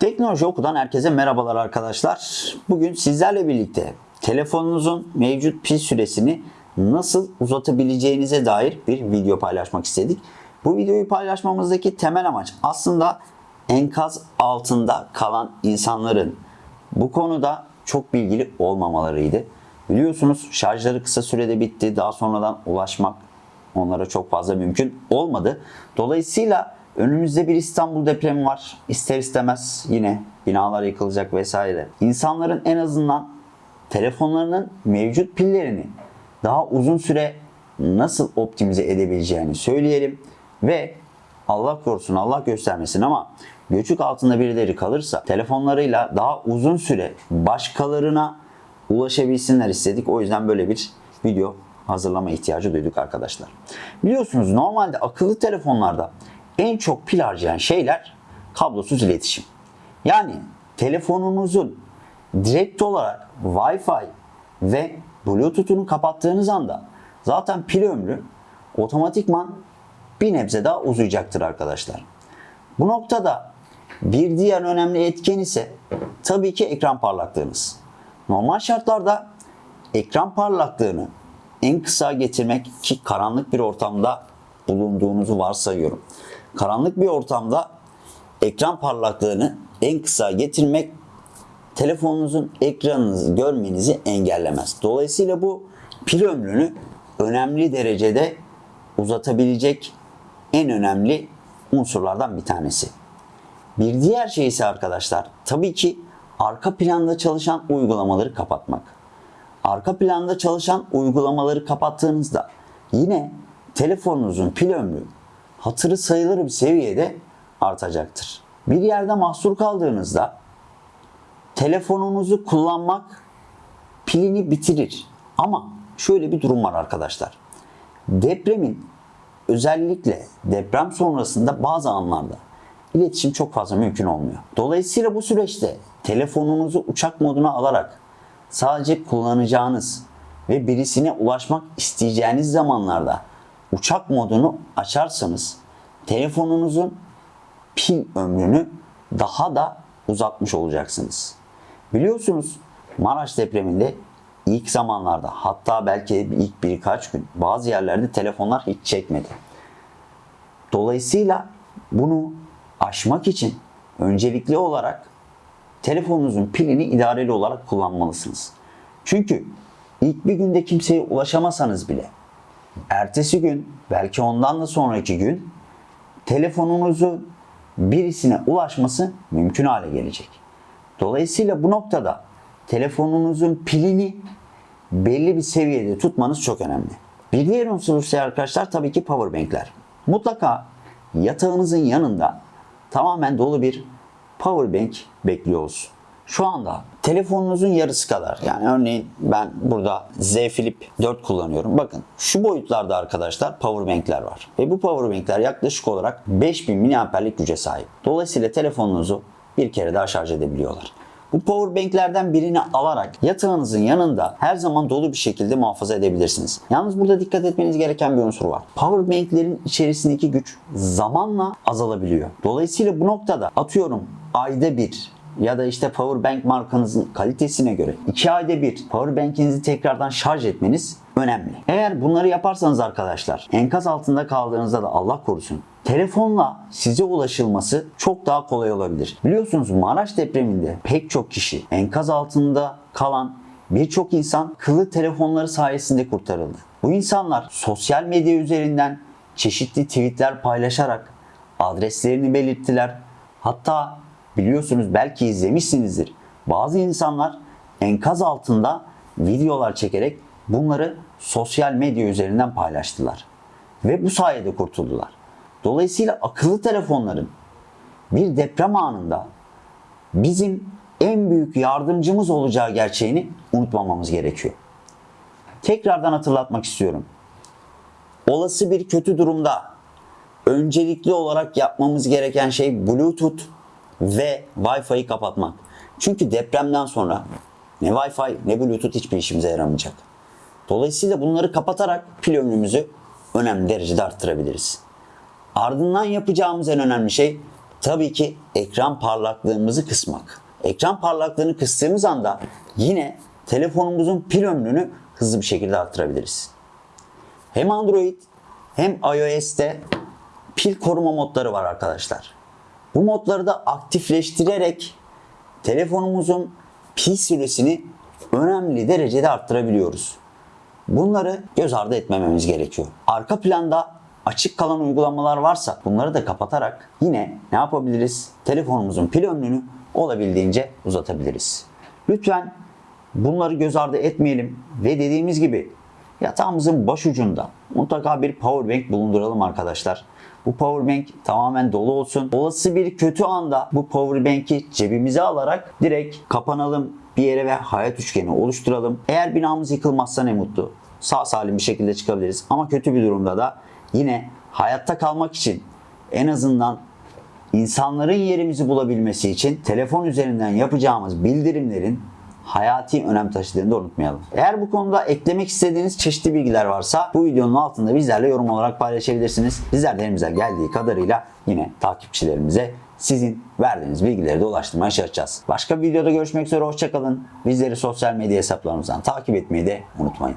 Teknoloji Oku'dan herkese merhabalar arkadaşlar. Bugün sizlerle birlikte telefonunuzun mevcut pil süresini nasıl uzatabileceğinize dair bir video paylaşmak istedik. Bu videoyu paylaşmamızdaki temel amaç aslında enkaz altında kalan insanların bu konuda çok bilgili olmamalarıydı. Biliyorsunuz şarjları kısa sürede bitti. Daha sonradan ulaşmak onlara çok fazla mümkün olmadı. Dolayısıyla önümüzde bir İstanbul depremi var. İster istemez yine binalar yıkılacak vesaire. İnsanların en azından telefonlarının mevcut pillerini daha uzun süre nasıl optimize edebileceğini söyleyelim ve Allah korusun Allah göstermesin ama göçük altında birileri kalırsa telefonlarıyla daha uzun süre başkalarına ulaşabilsinler istedik. O yüzden böyle bir video hazırlama ihtiyacı duyduk arkadaşlar. Biliyorsunuz normalde akıllı telefonlarda en çok pil harcayan şeyler kablosuz iletişim. Yani telefonunuzun direkt olarak Wi-Fi ve Bluetooth'unu kapattığınız anda zaten pil ömrü otomatikman bir nebze daha uzayacaktır arkadaşlar. Bu noktada bir diğer önemli etken ise tabii ki ekran parlaklığınız. Normal şartlarda ekran parlaklığını en kısa getirmek ki karanlık bir ortamda bulunduğunuzu varsayıyorum. Karanlık bir ortamda ekran parlaklığını en kısa getirmek telefonunuzun ekranınızı görmenizi engellemez. Dolayısıyla bu pil ömrünü önemli derecede uzatabilecek en önemli unsurlardan bir tanesi. Bir diğer şey ise arkadaşlar tabii ki arka planda çalışan uygulamaları kapatmak. Arka planda çalışan uygulamaları kapattığınızda yine telefonunuzun pil ömrü hatırı sayılır bir seviyede artacaktır. Bir yerde mahsur kaldığınızda telefonunuzu kullanmak pilini bitirir. Ama şöyle bir durum var arkadaşlar. Depremin özellikle deprem sonrasında bazı anlarda iletişim çok fazla mümkün olmuyor. Dolayısıyla bu süreçte telefonunuzu uçak moduna alarak sadece kullanacağınız ve birisine ulaşmak isteyeceğiniz zamanlarda uçak modunu açarsanız telefonunuzun pil ömrünü daha da uzatmış olacaksınız. Biliyorsunuz Maraş depreminde ilk zamanlarda hatta belki ilk birkaç gün bazı yerlerde telefonlar hiç çekmedi. Dolayısıyla bunu aşmak için öncelikli olarak telefonunuzun pilini idareli olarak kullanmalısınız. Çünkü ilk bir günde kimseye ulaşamasanız bile ertesi gün belki ondan da sonraki gün telefonunuzu birisine ulaşması mümkün hale gelecek. Dolayısıyla bu noktada telefonunuzun pilini belli bir seviyede tutmanız çok önemli. Bir diğer unsur ise arkadaşlar tabii ki powerbankler. Mutlaka yatağınızın yanında tamamen dolu bir powerbank bekliyor olsun. Şu anda telefonunuzun yarısı kadar yani örneğin ben burada Z Flip 4 kullanıyorum. Bakın şu boyutlarda arkadaşlar powerbankler var. Ve bu powerbankler yaklaşık olarak 5000 mAh'lik güce sahip. Dolayısıyla telefonunuzu bir kere daha şarj edebiliyorlar. Bu powerbanklerden birini alarak yatağınızın yanında her zaman dolu bir şekilde muhafaza edebilirsiniz. Yalnız burada dikkat etmeniz gereken bir unsur var. Powerbanklerin içerisindeki güç zamanla azalabiliyor. Dolayısıyla bu noktada atıyorum ayda bir ya da işte powerbank markanızın kalitesine göre 2 ayda bir powerbankinizi tekrardan şarj etmeniz önemli. Eğer bunları yaparsanız arkadaşlar enkaz altında kaldığınızda da Allah korusun telefonla size ulaşılması çok daha kolay olabilir. Biliyorsunuz Maraş depreminde pek çok kişi enkaz altında kalan birçok insan kıllı telefonları sayesinde kurtarıldı. Bu insanlar sosyal medya üzerinden çeşitli tweetler paylaşarak adreslerini belirttiler. Hatta biliyorsunuz belki izlemişsinizdir. Bazı insanlar enkaz altında videolar çekerek bunları sosyal medya üzerinden paylaştılar. Ve bu sayede kurtuldular. Dolayısıyla akıllı telefonların bir deprem anında bizim en büyük yardımcımız olacağı gerçeğini unutmamamız gerekiyor. Tekrardan hatırlatmak istiyorum. Olası bir kötü durumda öncelikli olarak yapmamız gereken şey Bluetooth ve Wi-Fi'yi kapatmak. Çünkü depremden sonra ne Wi-Fi ne Bluetooth hiçbir işimize yaramayacak. Dolayısıyla bunları kapatarak pil ömrümüzü önemli derecede arttırabiliriz. Ardından yapacağımız en önemli şey tabii ki ekran parlaklığımızı kısmak. Ekran parlaklığını kıstığımız anda yine telefonumuzun pil ömrünü hızlı bir şekilde arttırabiliriz. Hem Android hem iOS'te pil koruma modları var arkadaşlar. Bu modları da aktifleştirerek telefonumuzun pil süresini önemli derecede arttırabiliyoruz. Bunları göz ardı etmememiz gerekiyor. Arka planda açık kalan uygulamalar varsa bunları da kapatarak yine ne yapabiliriz? Telefonumuzun pil ömrünü olabildiğince uzatabiliriz. Lütfen bunları göz ardı etmeyelim ve dediğimiz gibi yatağımızın başucunda mutlaka bir power bank bulunduralım arkadaşlar. Bu power bank tamamen dolu olsun. Olası bir kötü anda bu power bank'i cebimize alarak direkt kapanalım bir yere ve hayat üçgeni oluşturalım. Eğer binamız yıkılmazsa ne mutlu. Sağ salim bir şekilde çıkabiliriz. Ama kötü bir durumda da yine hayatta kalmak için en azından insanların yerimizi bulabilmesi için telefon üzerinden yapacağımız bildirimlerin hayati önem taşıdığını da unutmayalım. Eğer bu konuda eklemek istediğiniz çeşitli bilgiler varsa bu videonun altında bizlerle yorum olarak paylaşabilirsiniz. Bizler de elimizden geldiği kadarıyla yine takipçilerimize sizin verdiğiniz bilgileri de ulaştırmaya çalışacağız. Başka bir videoda görüşmek üzere hoşçakalın. Bizleri sosyal medya hesaplarımızdan takip etmeyi de unutmayın.